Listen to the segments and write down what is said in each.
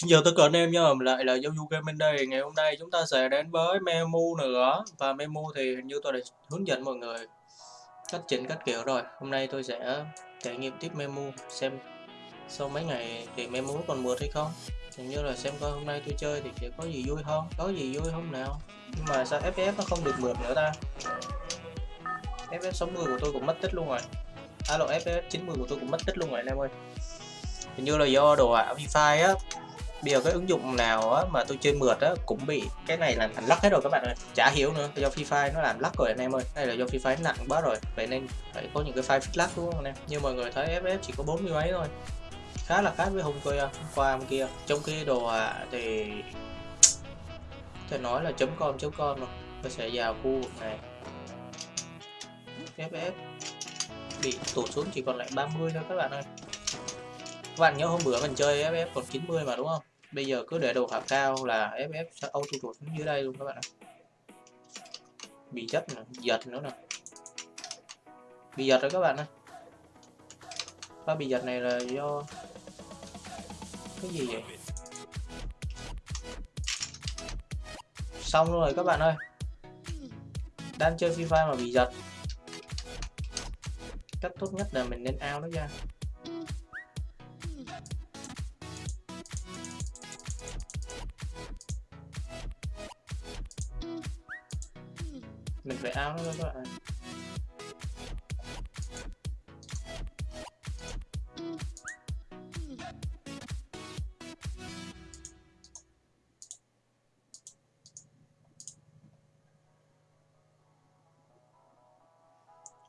Xin chào tất cả anh em nhá, lại là Giao Du Gaming đây. Ngày hôm nay chúng ta sẽ đến với memu nữa và memu thì hình như tôi đã hướng dẫn mọi người cách chỉnh cách kiểu rồi. Hôm nay tôi sẽ trải nghiệm tiếp memu xem sau mấy ngày thì memu còn mượt hay không. Hình như là xem coi hôm nay tôi chơi thì sẽ có gì vui không, có gì vui không nào. Nhưng mà sao FPS nó không được mượt nữa ta? FPS 60 của tôi cũng mất tích luôn rồi. Alo FPS 90 của tôi cũng mất tích luôn rồi anh em ơi. Hình như là do đồ họa Wi-Fi á bây giờ cái ứng dụng nào á, mà tôi chơi mượt á cũng bị cái này làm thành lắc hết rồi các bạn ơi. Chả hiểu nữa do Free Fire nó làm lắc rồi anh em ơi. Hay là do Free Fire nặng quá rồi vậy nên phải có những cái file fix lắc đúng không anh em? Như mọi người thấy FF chỉ có bốn mươi mấy thôi. Khá là khác với hôm kia hôm qua hôm kia. Trong khi đồ à thì thể nói là chấm com chấm com rồi. Tôi sẽ vào khu vực này. FF bị tụt xuống chỉ còn lại 30 thôi các bạn ơi các bạn nhớ hôm bữa mình chơi FF còn 90 mà, đúng không? Bây giờ cứ để đồ hạt cao là FF sẽ auto tụt xuống dưới đây luôn các bạn ạ. Bị chất nè, giật nữa nè. Bị giật rồi các bạn ơi. Và bị giật này là do cái gì vậy? Xong rồi các bạn ơi. Đang chơi fifa mà bị giật. Cách tốt nhất là mình nên ao nó ra. Mình phải áo nó các bạn.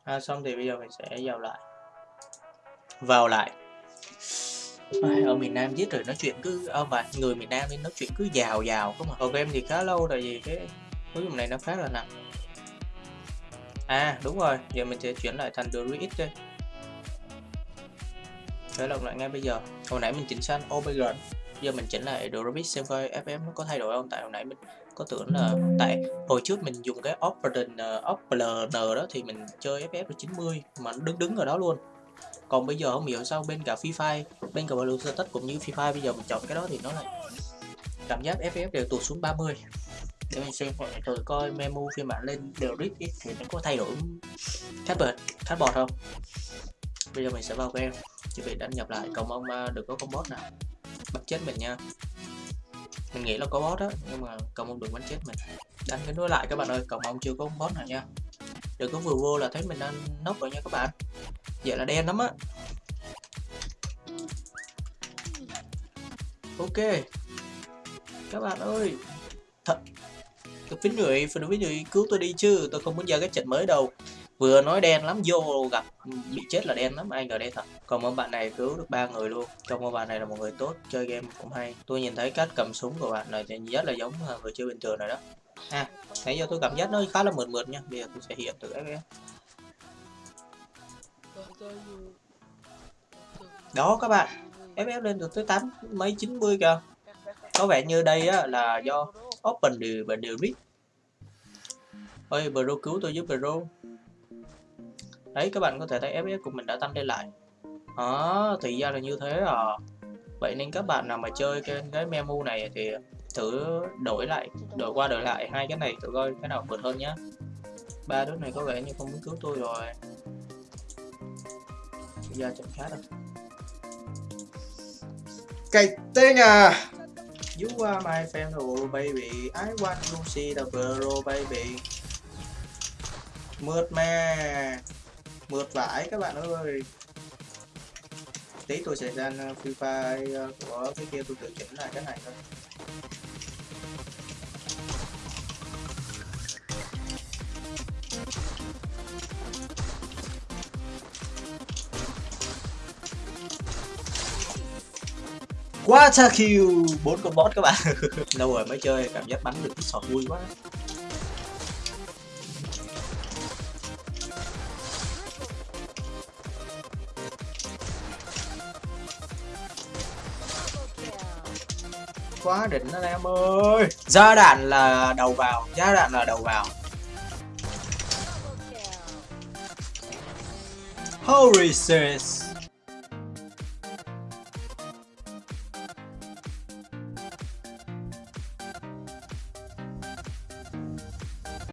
À, xong thì bây giờ mình sẽ vào lại. Vào lại. Ở miền Nam giết rồi nói chuyện cứ ở mà người miền Nam nên nói chuyện cứ giàu giàu không mà. Ở em thì khá lâu tại vì cái cuối cùng này nó khá là nặng. À đúng rồi, giờ mình sẽ chuyển lại thành Druid đi. Khởi động lại ngay bây giờ. Hồi nãy mình chỉnh sang obg, Giờ mình chỉnh lại Druid xem coi FM nó có thay đổi không? Tại hồi nãy mình có tưởng là Tại hồi trước mình dùng cái Operator ờ, Operator đó thì mình chơi FF 90 Mà đứng đứng ở đó luôn. Còn bây giờ không hiểu sao bên cả Free Fire Bên cả Blue Status cũng như Free Fire Bây giờ mình chọn cái đó thì nó lại Cảm giác FF đều tụt xuống 30 để mình xem thử coi memo phiên bản lên đều rít thì nó có thay đổi khác bệt khác bọt không? Bây giờ mình sẽ vào game, chuẩn bị đăng nhập lại, cầu mong à, được có con boss nào. Bắt chết mình nha. Mình nghĩ là có boss đó nhưng mà cầu mong đừng bắn chết mình. Đánh cái nối lại các bạn ơi, cầu mong chưa có con boss nào nha. Đừng có vừa vô là thấy mình đang nốc rồi nha các bạn. Vậy là đen lắm á. Ok. Các bạn ơi, thật tôi phí người phím người, người cứu tôi đi chứ. Tôi không muốn ra cái trận mới đâu. Vừa nói đen lắm vô gặp bị chết là đen lắm. Ai ngờ đây thật. Còn một bạn này cứu được ba người luôn. Trong một bạn này là một người tốt chơi game cũng hay. Tôi nhìn thấy cách cầm súng của bạn này thì rất là giống à, người chơi bình thường này đó. À nãy giờ tôi cảm giác nó khá là mượt mượt nha. Bây giờ tôi sẽ hiện từ FF đó các bạn. FF lên được tới tám mấy 90 kìa. Có vẻ như đây á, là do open đều và đều read Ôi, bro cứu tôi giúp bro. Đấy các bạn có thể thấy fps của mình đã tăng lên lại. Đó thì ra là như thế à. Vậy nên các bạn nào mà chơi cái cái memo này thì thử đổi lại đổi qua đổi lại hai cái này thử coi cái nào vượt hơn nhá. Ba đứa này có vẻ như không muốn cứu tôi rồi. Ra chẳng khác đâu. cái tên à You are my friend, oh baby. I want to see the world, baby. Mượt mà. Mượt vãi các bạn ơi. Tí tôi sẽ ra uh, Free Fire uh, của cái kia tôi tự chỉnh lại cái này thôi. Water kill bốn con boss các bạn. Lâu rồi mới chơi cảm giác bắn được cái sọt vui quá. Quá đỉnh anh em ơi. Ra đạn là đầu vào ra đạn là đầu vào. Holy shit